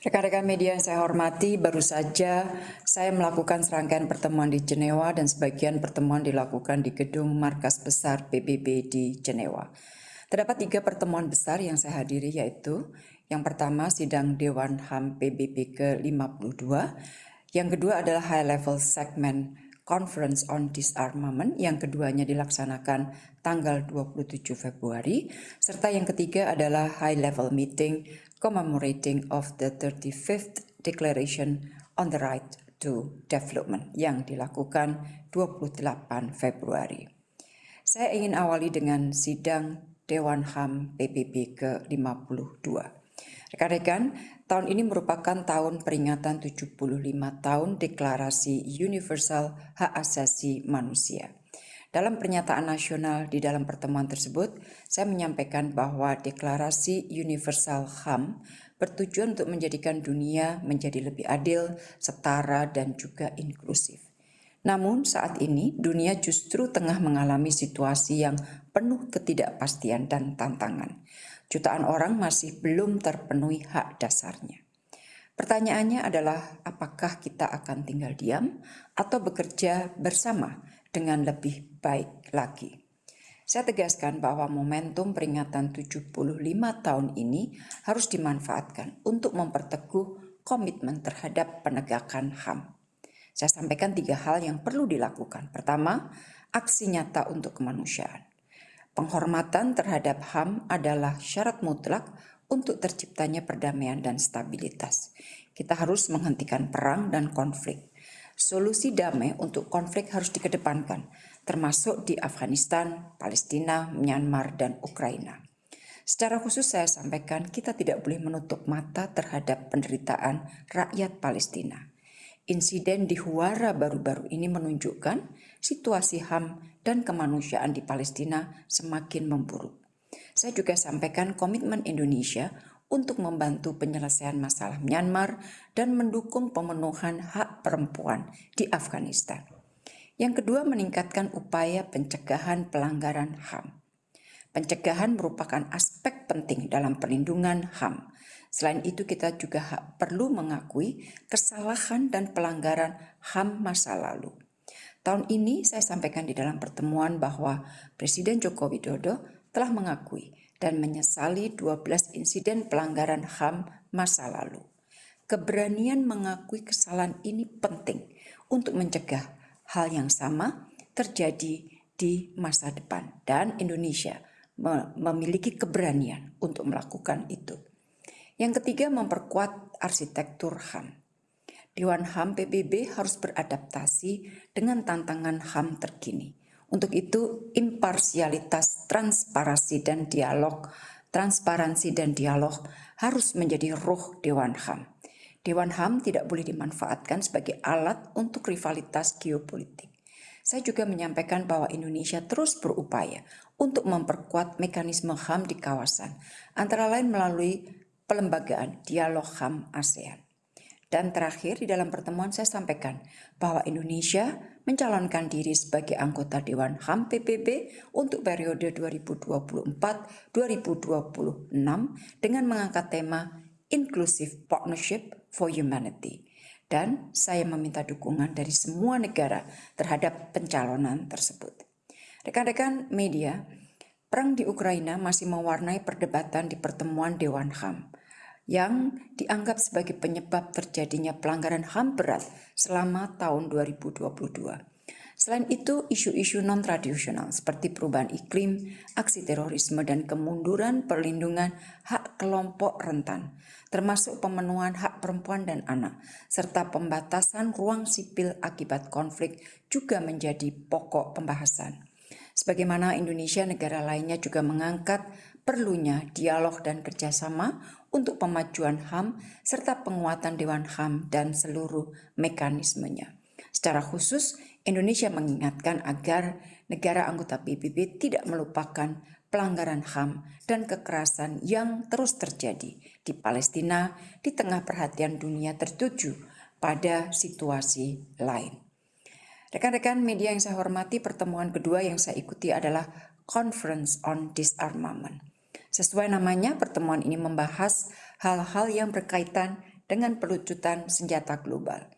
Rekan-rekan media yang saya hormati, baru saja saya melakukan serangkaian pertemuan di Jenewa dan sebagian pertemuan dilakukan di gedung markas besar PBB di Jenewa. Terdapat tiga pertemuan besar yang saya hadiri yaitu yang pertama sidang Dewan HAM PBB ke-52, yang kedua adalah High Level Segment Conference on Disarmament yang keduanya dilaksanakan tanggal 27 Februari, serta yang ketiga adalah High Level Meeting commemorating of the 35th Declaration on the Right to Development yang dilakukan 28 Februari. Saya ingin awali dengan sidang Dewan HAM PBB ke-52. Rekan-rekan, tahun ini merupakan tahun peringatan 75 tahun Deklarasi Universal Hak Asasi Manusia. Dalam pernyataan nasional di dalam pertemuan tersebut, saya menyampaikan bahwa deklarasi universal HAM bertujuan untuk menjadikan dunia menjadi lebih adil, setara, dan juga inklusif. Namun saat ini dunia justru tengah mengalami situasi yang penuh ketidakpastian dan tantangan. Jutaan orang masih belum terpenuhi hak dasarnya. Pertanyaannya adalah apakah kita akan tinggal diam atau bekerja bersama dengan lebih baik lagi. Saya tegaskan bahwa momentum peringatan 75 tahun ini harus dimanfaatkan untuk memperteguh komitmen terhadap penegakan HAM. Saya sampaikan tiga hal yang perlu dilakukan. Pertama, aksi nyata untuk kemanusiaan. Penghormatan terhadap HAM adalah syarat mutlak untuk terciptanya perdamaian dan stabilitas. Kita harus menghentikan perang dan konflik. Solusi damai untuk konflik harus dikedepankan, termasuk di Afghanistan, Palestina, Myanmar, dan Ukraina. Secara khusus saya sampaikan kita tidak boleh menutup mata terhadap penderitaan rakyat Palestina. Insiden di Huara baru-baru ini menunjukkan situasi HAM dan kemanusiaan di Palestina semakin memburuk. Saya juga sampaikan komitmen Indonesia untuk membantu penyelesaian masalah Myanmar dan mendukung pemenuhan hak perempuan di Afghanistan. Yang kedua, meningkatkan upaya pencegahan pelanggaran HAM. Pencegahan merupakan aspek penting dalam perlindungan HAM. Selain itu, kita juga perlu mengakui kesalahan dan pelanggaran HAM masa lalu. Tahun ini saya sampaikan di dalam pertemuan bahwa Presiden Joko Widodo telah mengakui dan menyesali 12 insiden pelanggaran HAM masa lalu. Keberanian mengakui kesalahan ini penting untuk mencegah hal yang sama terjadi di masa depan dan Indonesia memiliki keberanian untuk melakukan itu. Yang ketiga memperkuat arsitektur HAM. Dewan HAM PBB harus beradaptasi dengan tantangan HAM terkini untuk itu imparsialitas, transparansi dan dialog, transparansi dan dialog harus menjadi roh Dewan HAM. Dewan HAM tidak boleh dimanfaatkan sebagai alat untuk rivalitas geopolitik. Saya juga menyampaikan bahwa Indonesia terus berupaya untuk memperkuat mekanisme HAM di kawasan, antara lain melalui pelembagaan dialog HAM ASEAN. Dan terakhir di dalam pertemuan saya sampaikan bahwa Indonesia mencalonkan diri sebagai anggota Dewan HAM PBB untuk periode 2024-2026 dengan mengangkat tema Inclusive Partnership for Humanity. Dan saya meminta dukungan dari semua negara terhadap pencalonan tersebut. Rekan-rekan media, perang di Ukraina masih mewarnai perdebatan di pertemuan Dewan HAM yang dianggap sebagai penyebab terjadinya pelanggaran HAM berat selama tahun 2022. Selain itu, isu-isu non-tradisional seperti perubahan iklim, aksi terorisme, dan kemunduran perlindungan hak kelompok rentan, termasuk pemenuhan hak perempuan dan anak, serta pembatasan ruang sipil akibat konflik juga menjadi pokok pembahasan. Sebagaimana Indonesia, negara lainnya juga mengangkat perlunya dialog dan kerjasama untuk pemajuan HAM serta penguatan Dewan HAM dan seluruh mekanismenya. Secara khusus, Indonesia mengingatkan agar negara anggota PBB tidak melupakan pelanggaran HAM dan kekerasan yang terus terjadi di Palestina di tengah perhatian dunia tertuju pada situasi lain. Rekan-rekan media yang saya hormati, pertemuan kedua yang saya ikuti adalah Conference on Disarmament. Sesuai namanya, pertemuan ini membahas hal-hal yang berkaitan dengan pelucutan senjata global.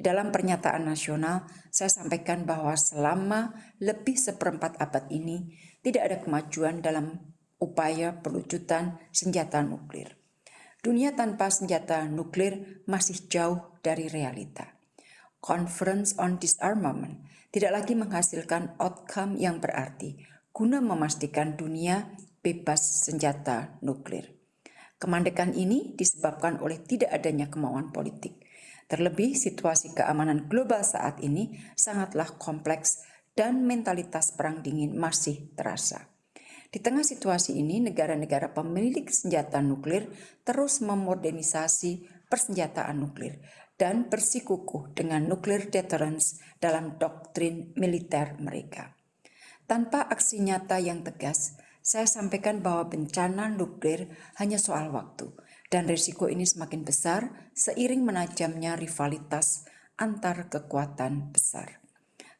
Di dalam pernyataan nasional, saya sampaikan bahwa selama lebih seperempat abad ini tidak ada kemajuan dalam upaya pelucutan senjata nuklir. Dunia tanpa senjata nuklir masih jauh dari realita. Conference on Disarmament tidak lagi menghasilkan outcome yang berarti guna memastikan dunia bebas senjata nuklir. Kemandekan ini disebabkan oleh tidak adanya kemauan politik. Terlebih situasi keamanan global saat ini sangatlah kompleks dan mentalitas perang dingin masih terasa. Di tengah situasi ini, negara-negara pemilik senjata nuklir terus memodernisasi persenjataan nuklir dan bersikukuh dengan nuklir deterrence dalam doktrin militer mereka. Tanpa aksi nyata yang tegas, saya sampaikan bahwa bencana nuklir hanya soal waktu, dan risiko ini semakin besar seiring menajamnya rivalitas antar kekuatan besar.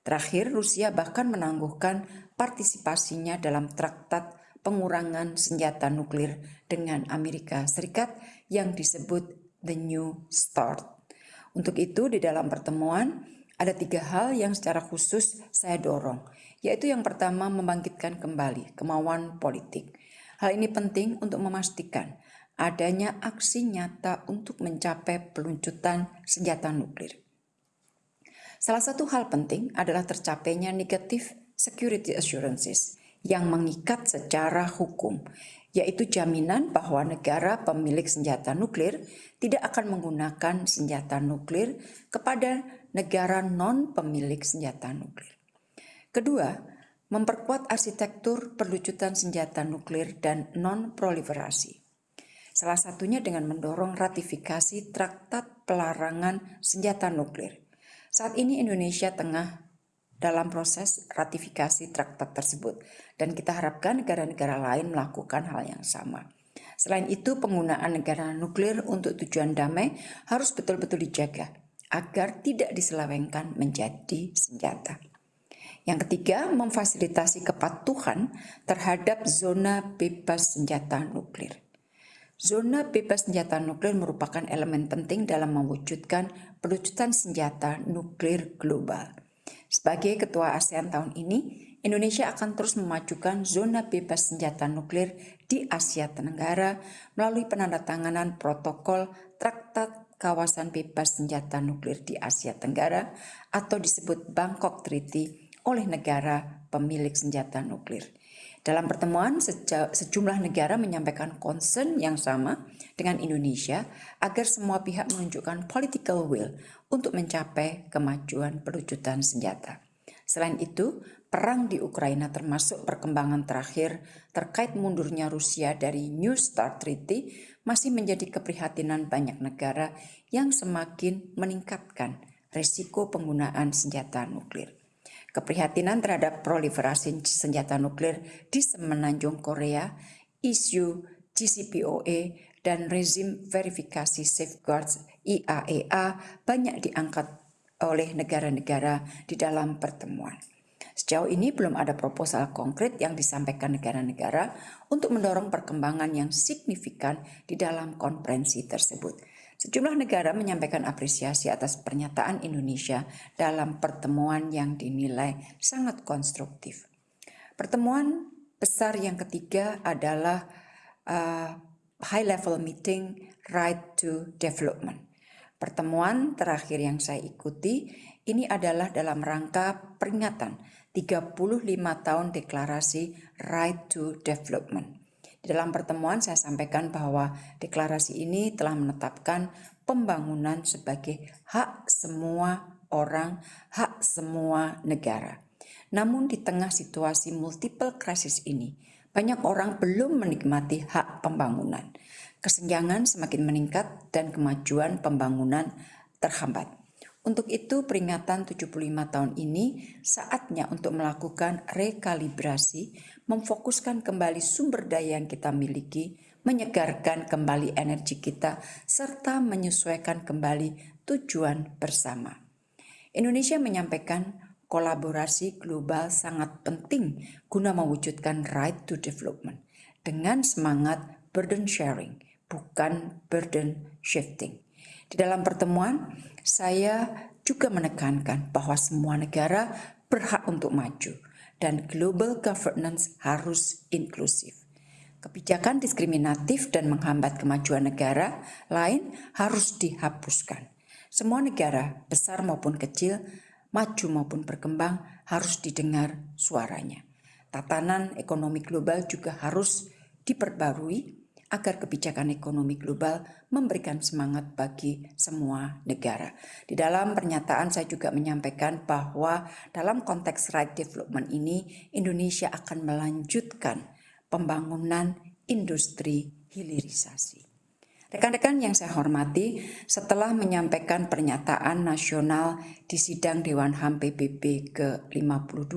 Terakhir, Rusia bahkan menangguhkan partisipasinya dalam traktat pengurangan senjata nuklir dengan Amerika Serikat yang disebut The New Start. Untuk itu, di dalam pertemuan ada tiga hal yang secara khusus saya dorong, yaitu yang pertama membangkitkan kembali kemauan politik. Hal ini penting untuk memastikan adanya aksi nyata untuk mencapai peluncutan senjata nuklir. Salah satu hal penting adalah tercapainya negative security assurances yang mengikat secara hukum, yaitu jaminan bahwa negara pemilik senjata nuklir tidak akan menggunakan senjata nuklir kepada negara non-pemilik senjata nuklir. Kedua, memperkuat arsitektur perlucutan senjata nuklir dan non-proliferasi. Salah satunya dengan mendorong ratifikasi Traktat Pelarangan Senjata Nuklir saat ini Indonesia tengah dalam proses ratifikasi traktat tersebut dan kita harapkan negara-negara lain melakukan hal yang sama. Selain itu, penggunaan negara nuklir untuk tujuan damai harus betul-betul dijaga agar tidak diselewengkan menjadi senjata. Yang ketiga, memfasilitasi kepatuhan terhadap zona bebas senjata nuklir. Zona bebas senjata nuklir merupakan elemen penting dalam mewujudkan pelucutan senjata nuklir global. Sebagai ketua ASEAN tahun ini, Indonesia akan terus memajukan zona bebas senjata nuklir di Asia Tenggara melalui penandatanganan protokol Traktat Kawasan Bebas Senjata Nuklir di Asia Tenggara atau disebut Bangkok Treaty oleh negara pemilik senjata nuklir. Dalam pertemuan, sejumlah negara menyampaikan concern yang sama dengan Indonesia agar semua pihak menunjukkan political will untuk mencapai kemajuan pelucutan senjata. Selain itu, perang di Ukraina termasuk perkembangan terakhir terkait mundurnya Rusia dari New START Treaty masih menjadi keprihatinan banyak negara yang semakin meningkatkan resiko penggunaan senjata nuklir. Keprihatinan terhadap proliferasi senjata nuklir di semenanjung Korea, isu GCPOA, dan rezim verifikasi safeguards IAEA banyak diangkat oleh negara-negara di dalam pertemuan. Sejauh ini belum ada proposal konkret yang disampaikan negara-negara untuk mendorong perkembangan yang signifikan di dalam konferensi tersebut. Sejumlah negara menyampaikan apresiasi atas pernyataan Indonesia dalam pertemuan yang dinilai sangat konstruktif. Pertemuan besar yang ketiga adalah uh, high level meeting right to development. Pertemuan terakhir yang saya ikuti ini adalah dalam rangka peringatan 35 tahun deklarasi right to development. Di dalam pertemuan saya sampaikan bahwa deklarasi ini telah menetapkan pembangunan sebagai hak semua orang, hak semua negara. Namun di tengah situasi multiple crisis ini, banyak orang belum menikmati hak pembangunan. Kesenjangan semakin meningkat dan kemajuan pembangunan terhambat. Untuk itu peringatan 75 tahun ini saatnya untuk melakukan rekalibrasi, memfokuskan kembali sumber daya yang kita miliki, menyegarkan kembali energi kita, serta menyesuaikan kembali tujuan bersama. Indonesia menyampaikan kolaborasi global sangat penting guna mewujudkan right to development dengan semangat burden sharing, bukan burden shifting. Di dalam pertemuan, saya juga menekankan bahwa semua negara berhak untuk maju dan global governance harus inklusif. Kebijakan diskriminatif dan menghambat kemajuan negara lain harus dihapuskan. Semua negara, besar maupun kecil, maju maupun berkembang, harus didengar suaranya. Tatanan ekonomi global juga harus diperbarui agar kebijakan ekonomi global memberikan semangat bagi semua negara. Di dalam pernyataan saya juga menyampaikan bahwa dalam konteks right development ini Indonesia akan melanjutkan pembangunan industri hilirisasi. Rekan-rekan yang saya hormati, setelah menyampaikan pernyataan nasional di sidang Dewan HAM PBB ke-52,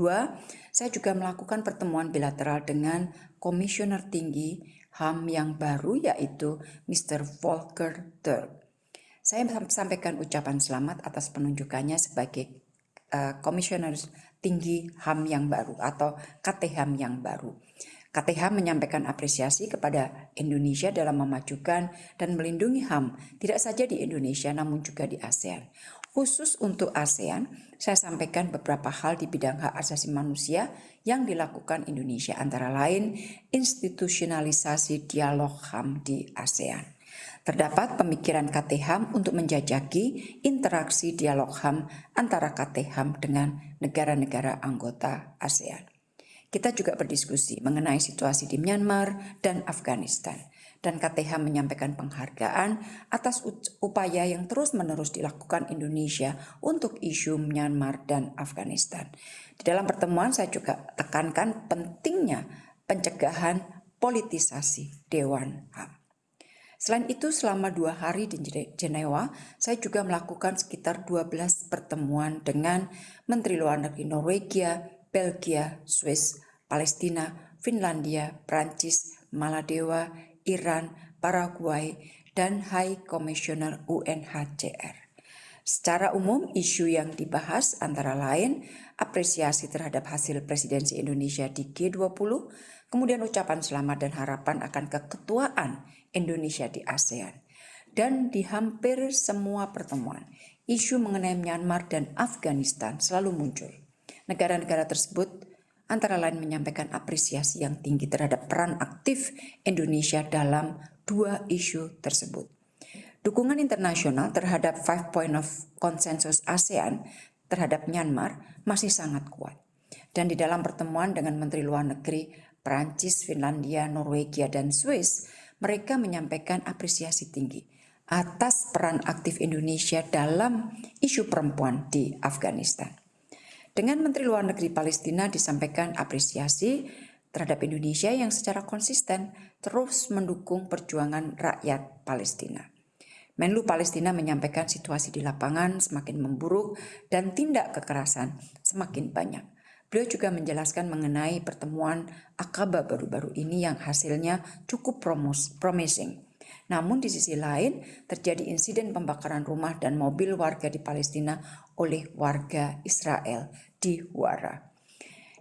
saya juga melakukan pertemuan bilateral dengan Komisioner Tinggi HAM yang baru yaitu Mr. Volker Turk. Saya sampaikan ucapan selamat atas penunjukannya sebagai uh, Komisioner Tinggi HAM yang baru atau KTHAM yang baru. KTH menyampaikan apresiasi kepada Indonesia dalam memajukan dan melindungi HAM tidak saja di Indonesia namun juga di ASEAN. Khusus untuk ASEAN, saya sampaikan beberapa hal di bidang hak asasi manusia yang dilakukan Indonesia antara lain institusionalisasi dialog HAM di ASEAN. Terdapat pemikiran KTHAM untuk menjajaki interaksi dialog HAM antara KTHAM dengan negara-negara anggota ASEAN. Kita juga berdiskusi mengenai situasi di Myanmar dan Afghanistan. Dan KTH menyampaikan penghargaan atas upaya yang terus-menerus dilakukan Indonesia untuk isu Myanmar dan Afghanistan. Di dalam pertemuan saya juga tekankan pentingnya pencegahan politisasi Dewan HAM. Selain itu, selama dua hari di Jenewa, saya juga melakukan sekitar 12 pertemuan dengan Menteri Luar Negeri Norwegia, Belgia, Swiss, Palestina, Finlandia, Prancis, Maladewa, Iran, Paraguay, dan High Commissioner UNHCR. Secara umum, isu yang dibahas antara lain apresiasi terhadap hasil presidensi Indonesia di G20, kemudian ucapan selamat dan harapan akan keketuaan Indonesia di ASEAN. Dan di hampir semua pertemuan, isu mengenai Myanmar dan Afghanistan selalu muncul. Negara-negara tersebut antara lain menyampaikan apresiasi yang tinggi terhadap peran aktif Indonesia dalam dua isu tersebut. Dukungan internasional terhadap Five Point of Consensus ASEAN terhadap Myanmar masih sangat kuat. Dan di dalam pertemuan dengan Menteri Luar Negeri Prancis, Finlandia, Norwegia, dan Swiss, mereka menyampaikan apresiasi tinggi atas peran aktif Indonesia dalam isu perempuan di Afghanistan. Dengan Menteri Luar Negeri Palestina disampaikan apresiasi terhadap Indonesia yang secara konsisten terus mendukung perjuangan rakyat Palestina. Menlu Palestina menyampaikan situasi di lapangan semakin memburuk dan tindak kekerasan semakin banyak. Beliau juga menjelaskan mengenai pertemuan Akaba baru-baru ini yang hasilnya cukup promising. Namun di sisi lain terjadi insiden pembakaran rumah dan mobil warga di Palestina oleh warga Israel di Huara.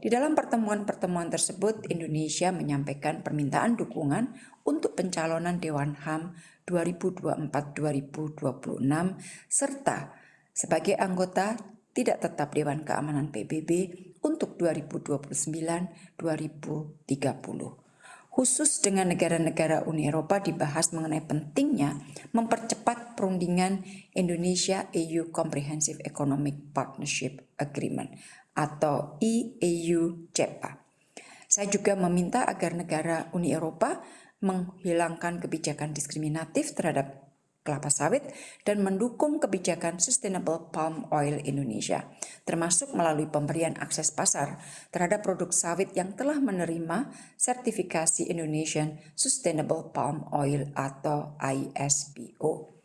Di dalam pertemuan-pertemuan tersebut, Indonesia menyampaikan permintaan dukungan untuk pencalonan Dewan HAM 2024-2026 serta sebagai anggota tidak tetap Dewan Keamanan PBB untuk 2029-2030 khusus dengan negara-negara Uni Eropa dibahas mengenai pentingnya mempercepat perundingan Indonesia-EU Comprehensive Economic Partnership Agreement atau EAU-CEPA. Saya juga meminta agar negara Uni Eropa menghilangkan kebijakan diskriminatif terhadap kelapa sawit dan mendukung kebijakan Sustainable Palm Oil Indonesia, termasuk melalui pemberian akses pasar terhadap produk sawit yang telah menerima sertifikasi Indonesian Sustainable Palm Oil atau ISPO.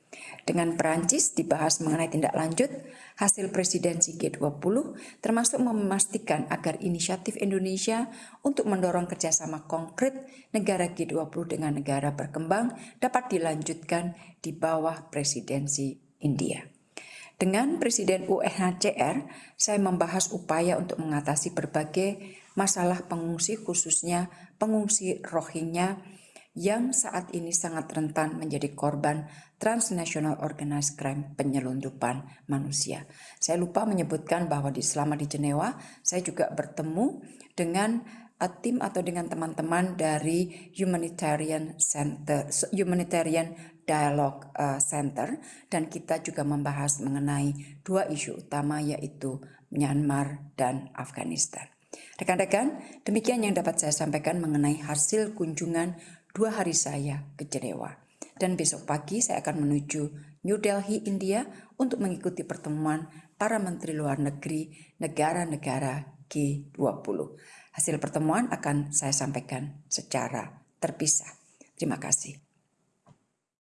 Dengan Perancis dibahas mengenai tindak lanjut hasil presidensi G20 termasuk memastikan agar inisiatif Indonesia untuk mendorong kerjasama konkret negara G20 dengan negara berkembang dapat dilanjutkan di bawah presidensi India. Dengan Presiden UNHCR, saya membahas upaya untuk mengatasi berbagai masalah pengungsi khususnya pengungsi Rohingya yang saat ini sangat rentan menjadi korban transnational organized crime penyelundupan manusia. Saya lupa menyebutkan bahwa di selama di Jenewa saya juga bertemu dengan uh, tim atau dengan teman-teman dari Humanitarian Center Humanitarian Dialogue uh, Center dan kita juga membahas mengenai dua isu utama yaitu Myanmar dan Afghanistan. Rekan-rekan, demikian yang dapat saya sampaikan mengenai hasil kunjungan dua hari saya ke Jenewa. Dan besok pagi saya akan menuju New Delhi, India untuk mengikuti pertemuan para menteri luar negeri negara-negara G20. Hasil pertemuan akan saya sampaikan secara terpisah. Terima kasih.